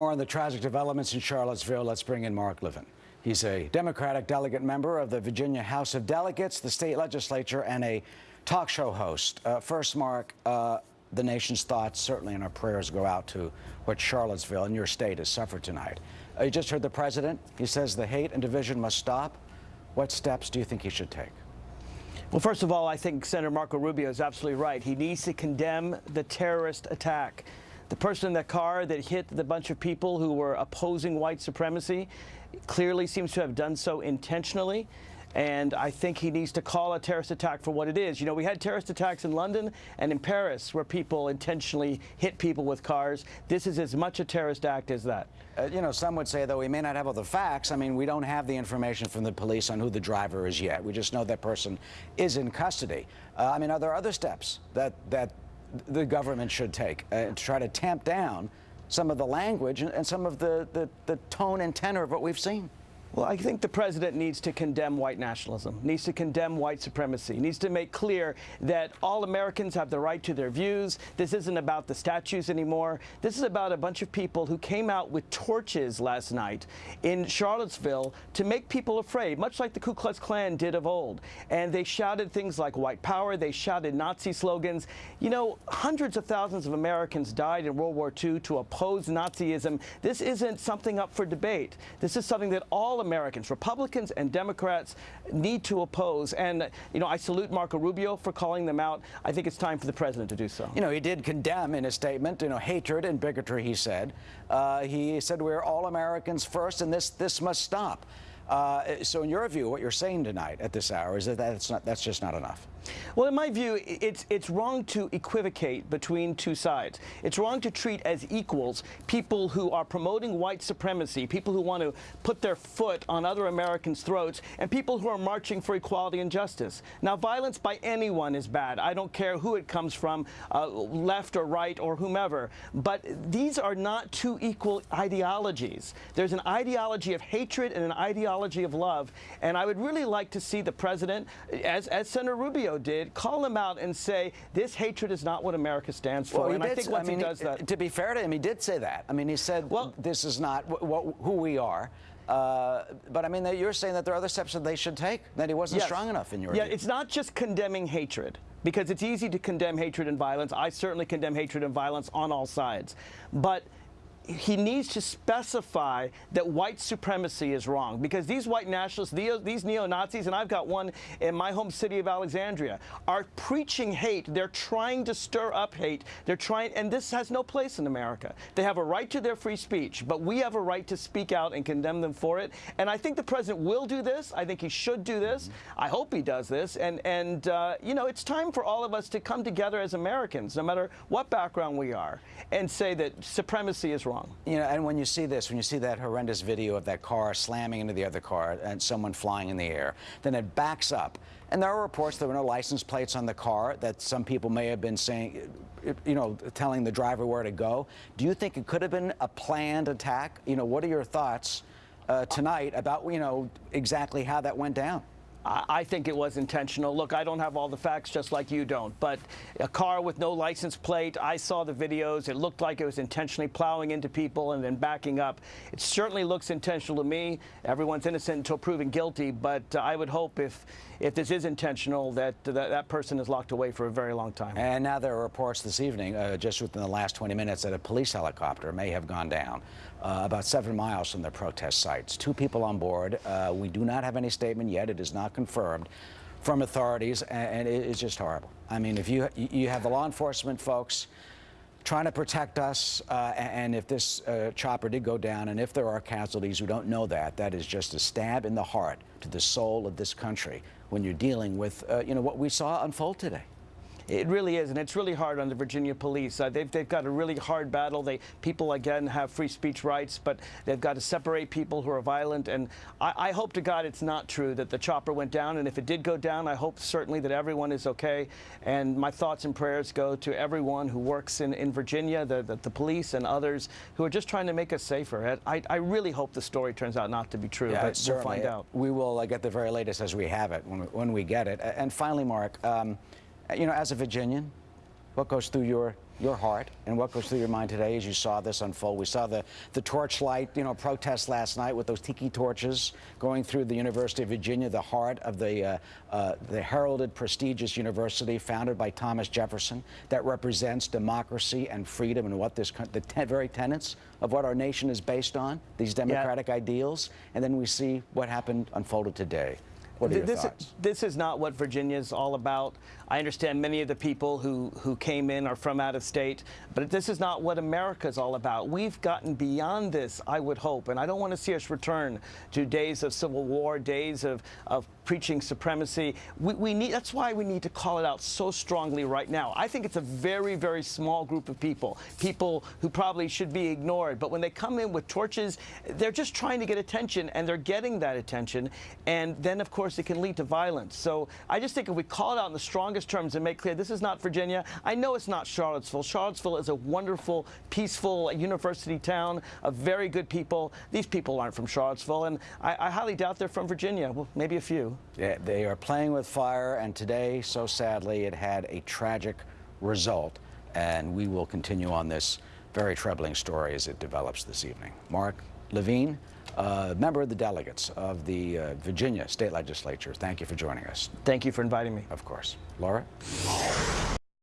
More on the tragic developments in Charlottesville. Let's bring in Mark Levine. He's a Democratic delegate member of the Virginia House of Delegates, the state legislature, and a talk show host. Uh, first, Mark, uh, the nation's thoughts, certainly in our prayers, go out to what Charlottesville and your state has suffered tonight. Uh, you just heard the president. He says the hate and division must stop. What steps do you think he should take? Well, first of all, I think Senator Marco Rubio is absolutely right. He needs to condemn the terrorist attack. The person in that car that hit the bunch of people who were opposing white supremacy clearly seems to have done so intentionally. And I think he needs to call a terrorist attack for what it is. You know, we had terrorist attacks in London and in Paris where people intentionally hit people with cars. This is as much a terrorist act as that. Uh, you know, some would say, though, we may not have all the facts. I mean, we don't have the information from the police on who the driver is yet. We just know that person is in custody. Uh, I mean, are there other steps that, that the government should take uh, to try to tamp down some of the language and, some of the, the, the tone and tenor of what we've seen. Well, I think the president needs to condemn white nationalism, needs to condemn white supremacy, needs to make clear that all Americans have the right to their views. This isn't about the statues anymore. This is about a bunch of people who came out with torches last night in Charlottesville to make people afraid, much like the Ku Klux Klan did of old. And they shouted things like white power, they shouted Nazi slogans. You know, hundreds of thousands of Americans died in World War II to oppose Nazism. This isn't something up for debate. This is something that all Republicans and Democrats, need to oppose. And, you know, I salute Marco Rubio for calling them out. I think it's time for the president to do so. You know, he did condemn in his statement, you know, hatred and bigotry, he said. Uh, he said we're all Americans first and this, this must stop. Uh, so in your view, what you're saying tonight at this hour is that that's, not, that's just not enough. Well, in my view, it's, it's wrong to equivocate between two sides. It's wrong to treat as equals people who are promoting white supremacy, people who want to put their foot on other Americans' throats, and people who are marching for equality and justice. Now, violence by anyone is bad. I don't care who it comes from, uh, left or right or whomever. But these are not two equal ideologies. There's an ideology of hatred and an ideology of love. And I would really like to see the president, as, as Senator Rubio did, call him out and say, this hatred is not what America stands for. Well, and I think once I mean, he does that... To be fair to him, he did say that. I mean, he said, well, this is not who we are. Uh, but I mean, you're saying that there are other steps that they should take, that he wasn't yes. strong enough in your Yeah, view. it's not just condemning hatred because it's easy to condemn hatred and violence. I certainly condemn hatred and violence on all sides. But he needs to specify that white supremacy is wrong because these white nationalists, these neo-Nazis, and I've got one in my home city of Alexandria, are preaching hate. They're trying to stir up hate. They're trying, and this has no place in America. They have a right to their free speech, but we have a right to speak out and condemn them for it. And I think the president will do this. I think he should do this. I hope he does this. And, and uh, you know, it's time for all of us to come together as Americans, no matter what background we are, and say that supremacy is wrong wrong. You know, and when you see this, when you see that horrendous video of that car slamming into the other car and someone flying in the air, then it backs up. And there are reports there were no license plates on the car, that some people may have been saying, you know, telling the driver where to go. Do you think it could have been a planned attack? You know, what are your thoughts uh, tonight about, you know, exactly how that went down? I think it was intentional. Look, I don't have all the facts just like you don't, but a car with no license plate, I saw the videos. It looked like it was intentionally plowing into people and then backing up. It certainly looks intentional to me. Everyone's innocent until proven guilty, but uh, I would hope if if this is intentional that that, that person is locked away for a very long time. And now there are reports this evening, uh, just within the last 20 minutes, that a police helicopter may have gone down uh, about seven miles from the protest sites. Two people on board. Uh, we do not have any statement yet. It is not confirmed from authorities, and, and it is just horrible. I mean, if you you have the law enforcement folks trying to protect us, uh, and if this uh, chopper did go down, and if there are casualties, we don't know that. That is just a stab in the heart to the soul of this country when you're dealing with, uh, you know, what we saw unfold today. It really is, and it's really hard on the Virginia police. Uh, they've, they've got a really hard battle. They People, again, have free speech rights, but they've got to separate people who are violent. And I, I hope to God it's not true that the chopper went down. And if it did go down, I hope certainly that everyone is okay. And my thoughts and prayers go to everyone who works in, in Virginia, the, the, the police and others who are just trying to make us safer. I, I really hope the story turns out not to be true, yeah, but we'll find out. We will uh, get the very latest as we have it, when we, when we get it. And finally, Mark, um, you know, as a Virginian, what goes through your your heart and what goes through your mind today as you saw this unfold. We saw the, the torchlight, you know, protest last night with those tiki torches going through the University of Virginia, the heart of the, uh, uh, the heralded, prestigious university founded by Thomas Jefferson that represents democracy and freedom and what this, the te very tenets of what our nation is based on, these democratic ideals. And then we see what happened unfolded today. What are your this, thoughts? this is not what Virginia is all about. I understand many of the people who, who came in are from out of state, but this is not what America is all about. We've gotten beyond this, I would hope, and I don't want to see us return to days of civil war, days of, of preaching supremacy. We, we need, that's why we need to call it out so strongly right now. I think it's a very, very small group of people, people who probably should be ignored, but when they come in with torches, they're just trying to get attention, and they're getting that attention, and then, of course, it can lead to violence. So I just think if we call it out in the strongest terms and make clear this is not Virginia. I know it's not Charlottesville. Charlottesville is a wonderful, peaceful university town of very good people. These people aren't from Charlottesville, and I, I highly doubt they're from Virginia. Well, maybe a few. Yeah, they are playing with fire, and today, so sadly, it had a tragic result. And we will continue on this very troubling story as it develops this evening. Mark Levine, uh, member of the delegates of the uh, Virginia State Legislature, thank you for joining us. Thank you for inviting me. Of course. Laura?